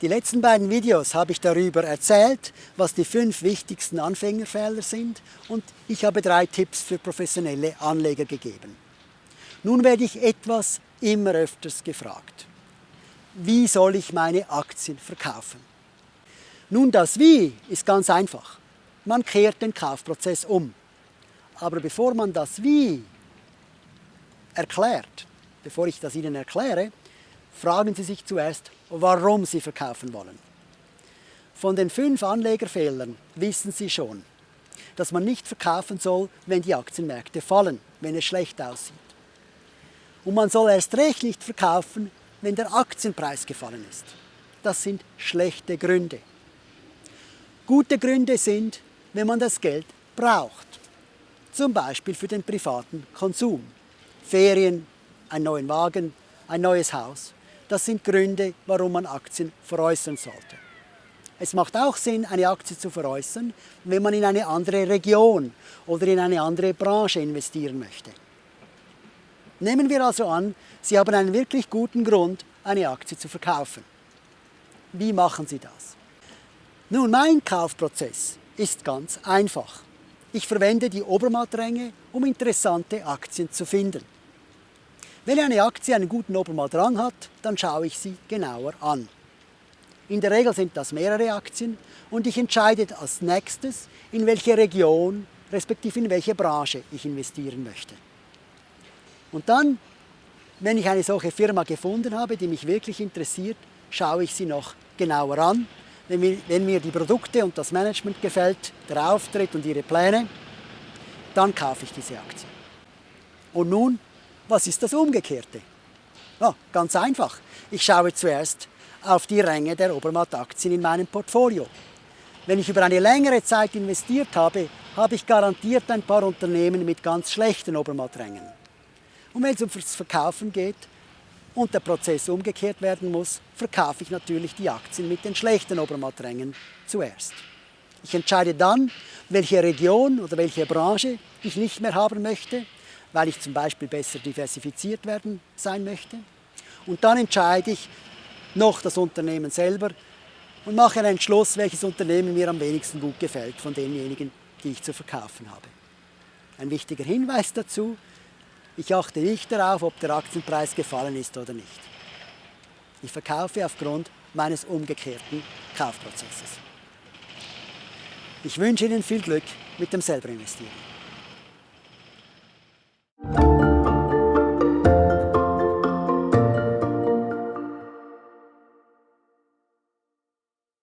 Die letzten beiden Videos habe ich darüber erzählt, was die fünf wichtigsten Anfängerfehler sind und ich habe drei Tipps für professionelle Anleger gegeben. Nun werde ich etwas immer öfters gefragt. Wie soll ich meine Aktien verkaufen? Nun, das Wie ist ganz einfach. Man kehrt den Kaufprozess um. Aber bevor man das Wie erklärt, bevor ich das Ihnen erkläre, fragen Sie sich zuerst, warum Sie verkaufen wollen. Von den fünf Anlegerfehlern wissen Sie schon, dass man nicht verkaufen soll, wenn die Aktienmärkte fallen, wenn es schlecht aussieht. Und man soll erst recht nicht verkaufen, wenn der Aktienpreis gefallen ist. Das sind schlechte Gründe. Gute Gründe sind, wenn man das Geld braucht. Zum Beispiel für den privaten Konsum. Ferien, einen neuen Wagen, ein neues Haus. Das sind Gründe, warum man Aktien veräußern sollte. Es macht auch Sinn, eine Aktie zu veräußern, wenn man in eine andere Region oder in eine andere Branche investieren möchte. Nehmen wir also an, Sie haben einen wirklich guten Grund, eine Aktie zu verkaufen. Wie machen Sie das? Nun, mein Kaufprozess ist ganz einfach. Ich verwende die Obermattränge, um interessante Aktien zu finden. Wenn eine Aktie einen guten Obermalrang hat, dann schaue ich sie genauer an. In der Regel sind das mehrere Aktien und ich entscheide als nächstes, in welche Region respektive in welche Branche ich investieren möchte. Und dann, wenn ich eine solche Firma gefunden habe, die mich wirklich interessiert, schaue ich sie noch genauer an. Wenn mir, wenn mir die Produkte und das Management gefällt, der Auftritt und ihre Pläne, dann kaufe ich diese Aktie. Und nun was ist das Umgekehrte? Ja, ganz einfach. Ich schaue zuerst auf die Ränge der Obermatt-Aktien in meinem Portfolio. Wenn ich über eine längere Zeit investiert habe, habe ich garantiert ein paar Unternehmen mit ganz schlechten Obermatträngen. Und wenn es ums Verkaufen geht und der Prozess umgekehrt werden muss, verkaufe ich natürlich die Aktien mit den schlechten Obermatträngen zuerst. Ich entscheide dann, welche Region oder welche Branche ich nicht mehr haben möchte weil ich zum Beispiel besser diversifiziert werden sein möchte. Und dann entscheide ich noch das Unternehmen selber und mache einen Entschluss, welches Unternehmen mir am wenigsten gut gefällt von denjenigen, die ich zu verkaufen habe. Ein wichtiger Hinweis dazu, ich achte nicht darauf, ob der Aktienpreis gefallen ist oder nicht. Ich verkaufe aufgrund meines umgekehrten Kaufprozesses. Ich wünsche Ihnen viel Glück mit dem selber investieren.